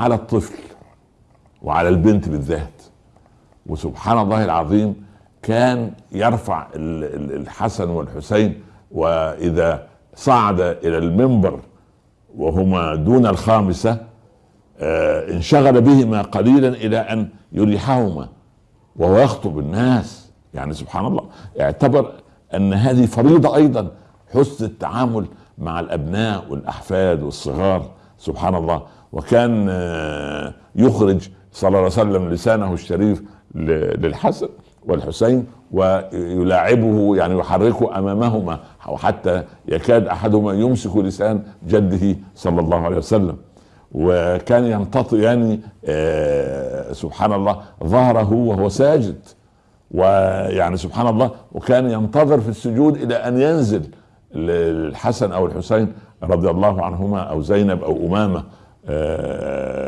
على الطفل وعلى البنت بالذات. وسبحان الله العظيم كان يرفع الحسن والحسين وإذا صعد إلى المنبر وهما دون الخامسة آه، انشغل بهما قليلا إلى أن يريحهما وهو يخطب الناس. يعني سبحان الله اعتبر أن هذه فريضة أيضا حسن التعامل مع الأبناء والأحفاد والصغار. سبحان الله وكان آه، يخرج صلى الله عليه وسلم لسانه الشريف للحسن والحسين ويلاعبه يعني يحركه أمامهما وحتى يكاد أحدهما يمسك لسان جده صلى الله عليه وسلم. وكان يمتطئ يعني آه سبحان الله ظهره وهو ساجد. ويعني سبحان الله وكان ينتظر في السجود إلى أن ينزل الحسن أو الحسين رضي الله عنهما أو زينب أو أمامة. آه